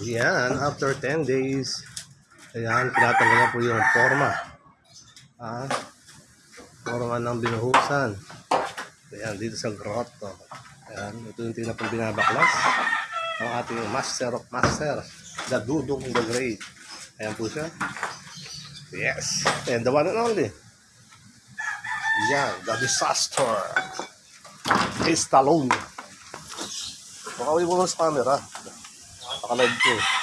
Yan, after 10 days, ayan, pinatanggal na po yung forma. Ah, forma ng binuhusan. Ayan, dito sa grotto. Ayan, ito yung tingnan pong binabaklas. Ang ating master of master, the Dudong the Great. Ayan po siya. Yes, and the one and only. Yan, the disaster. Is Stallone. Makawin mo lang sa camera. Nakalive ko.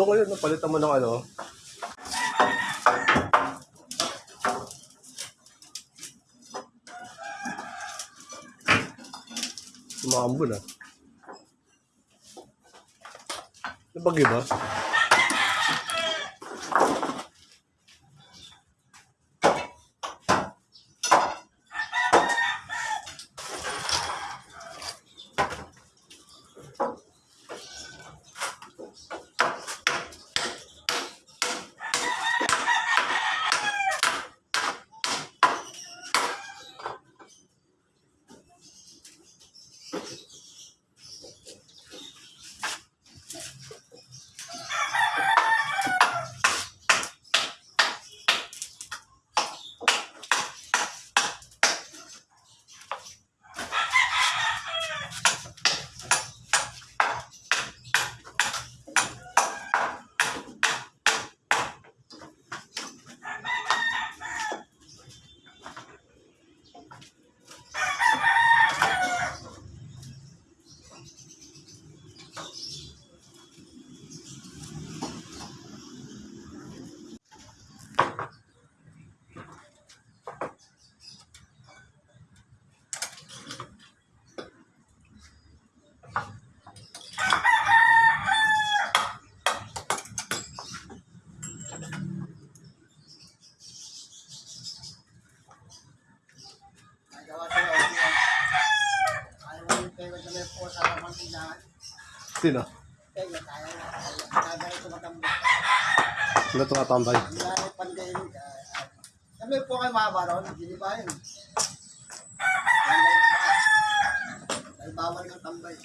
Doon ngayon, napalitan mo ng ano. Sumambo na. Nabagi ba? May po sa lamang tindahan. Sino? Kaya tayo na. Kagaya tumatambo. Sino tumatambay? Pandemic. Sabi po kayo mabaron, hindi ba bawal ng tambay.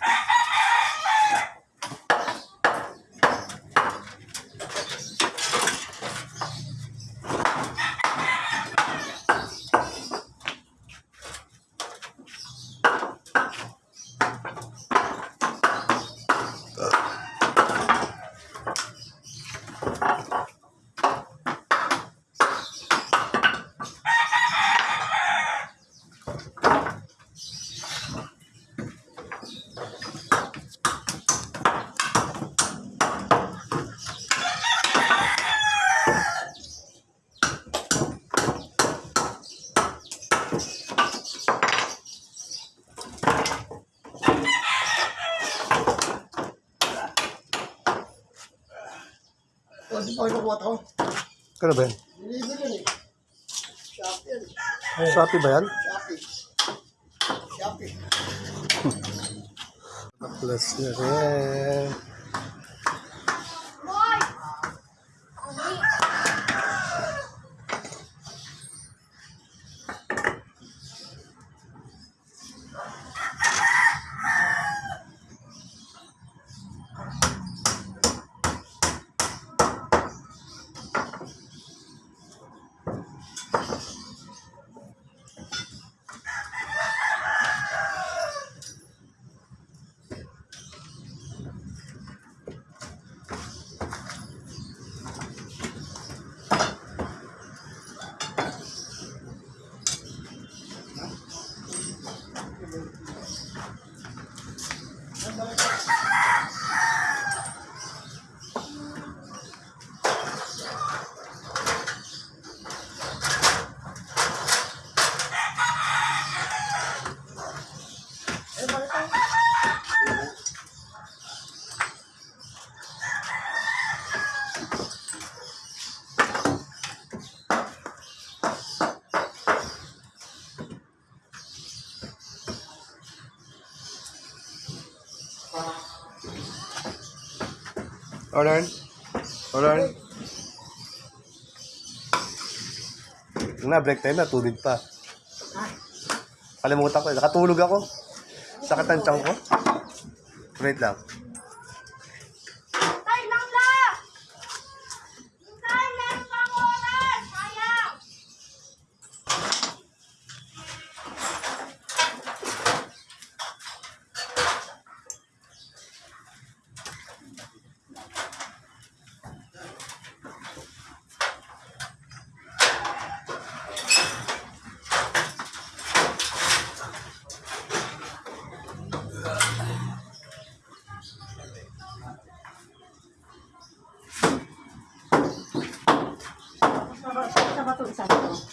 Ah! Kano ba yan? Yun eh. Shopee yun. Shopee ba yan? Shopee. Shopee. Plus na rin. Order. Order. Na, break time na, tulog pa. Kalimutan ko, eh. nakatulog ako. Sakit ang tiyan ko. Wait lang.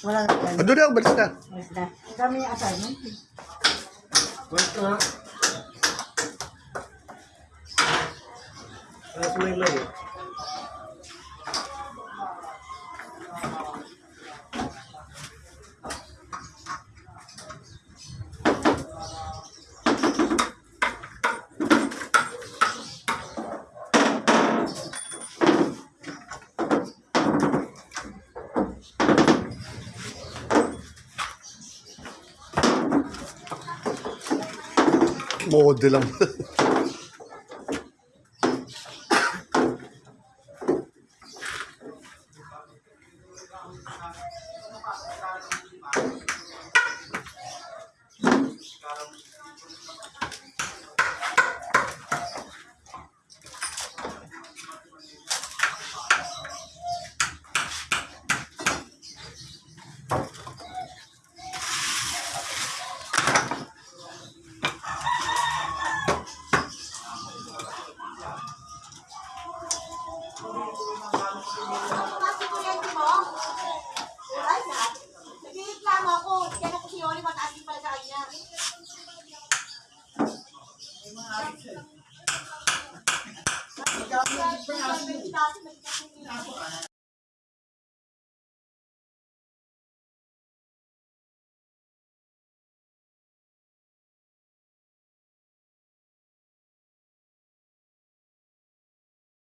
Wala na yan. Ado na, balis na. Mas na. Ang dami yung assignment. Wait na. Tapos may may. Modelem. Lang. Kasi kuryente mo? Wala na. Nagreklamo ako. Kaya na ko si Yoli mataas din pala sa kanya.